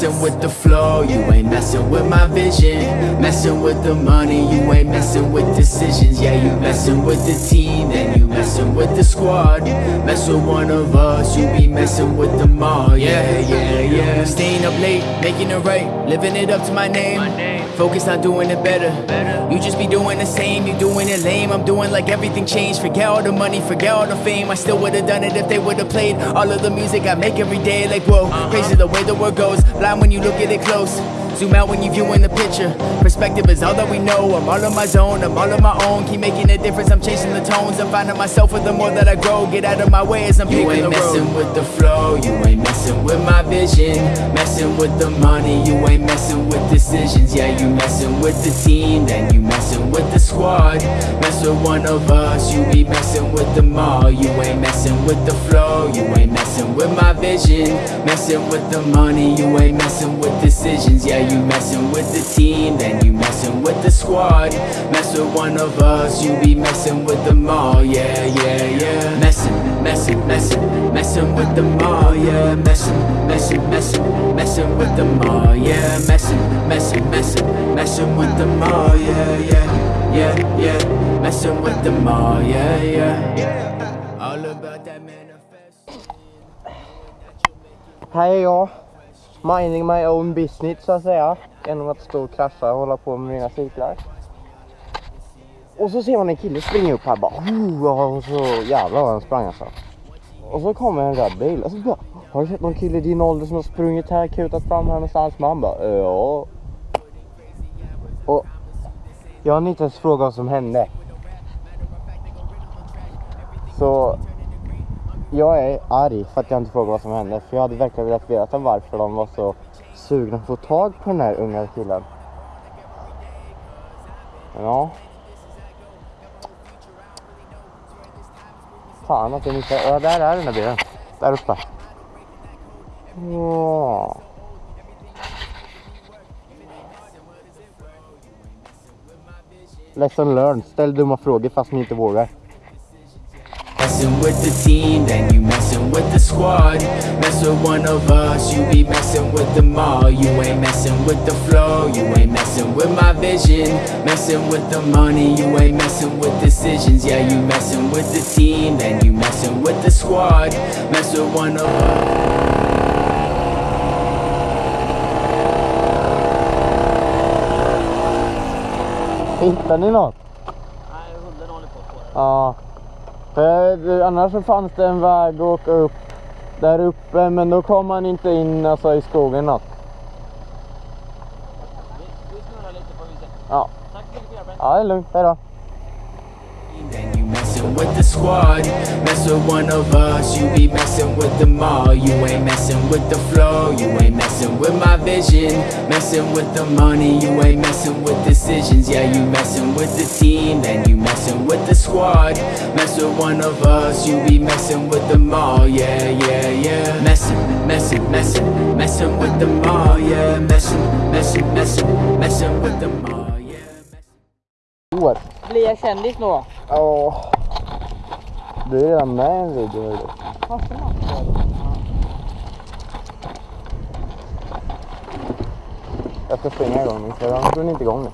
messing with the flow, you ain't messing with my vision. Messing with the money, you ain't messing with decisions. Yeah, you messing with the team, then you messing with the squad. Mess with one of us, you be messing with them all. Yeah, yeah, yeah. Staying up late, making it right, living it up to my name. Focus on doing it better. You just be doing the same, you doing it lame. I'm doing like everything changed. Forget all the money, forget all the fame. I still would've done it if they would've played all of the music I make every day. Like whoa, uh-huh. crazy the way the world goes. Blind when you look at it close. Zoom out when you viewing the picture. Perspective is all that we know. I'm all on my zone, I'm all on my own. Keep making a difference, I'm chasing the tones. I'm finding myself with the more that I grow. Get out of my way as I'm You ain't the road. messing with the flow, you ain't messing with my vision. Messing with the money, you ain't messing with decisions. Yeah, you messing with the team, then you messing with the squad. Mess with one of us, you be messing with them all. You ain't messing with the flow, you ain't messing with my vision. Messing with the money, you ain't messing with decisions. Yeah, you messing with the team, then you messing with the squad. Mess with one of us, you be messing with them all. Yeah, yeah, yeah. Messing, messing, messing, messing with them all. Yeah, messing, messing, messing, messing with them all. Yeah, messing, messing, messing, messing with them all. Yeah, yeah, yeah, yeah. Messing with them all. Yeah, yeah. All about that manifest. Här är Mining my own business så att säga. Genom att stå och krascha och hålla på med mina cyklar. Och så ser man en kille springa upp här bara. Oh, och så jävlar vad han sprang alltså. Och så kommer en röd bil och så bara. Har du sett någon kille i din ålder som har sprungit här, kutat fram här någonstans? Man bara ja. Och jag har inte ens frågat vad som hände. Så jag är arg för att jag inte frågade vad som hände. För jag hade verkligen velat veta varför de var så sugna på att få tag på den här unga killen. Ja. Fan att jag missade. Ja, där är den där bilen. Där uppe. Ja. Lesson learned. Ställ dumma frågor fast ni inte vågar. Messing with the team, then you messing with the squad. Mess with one of us, you be messing with them all. You ain't messing with the flow, you ain't messing with my vision. Messing with the money, you ain't messing with decisions. Yeah, you messing with the team, then you messing with the squad. Mess with one of us. Hittar ni något? Nej, hunden håller på att få det. Ja. För det- annars så fanns det en väg att åka upp där uppe men då kom man inte in alltså, i skogen något. Vi, vi snurrar lite vi se. Ja. Tack så mycket för hjälpen. Ja, det är lugnt. Then you messing with the squad. Mess with one of us, you be messing with them all. You ain't messing with the flow, you ain't messing with my vision. Messing with the money, you ain't messing with decisions. Yeah, you messing with the team, then you messing with the squad. Mess with one of us, you be messing with them all. Yeah, yeah, yeah. Messing, messing, messing, messing with them all. Yeah, messing, messing, messing, messing with them all. Yeah. År. Blir jag kändis då? Du är redan med i en video. hör du. Man? Jag ska springa igång nu för annars går den inte igång nu.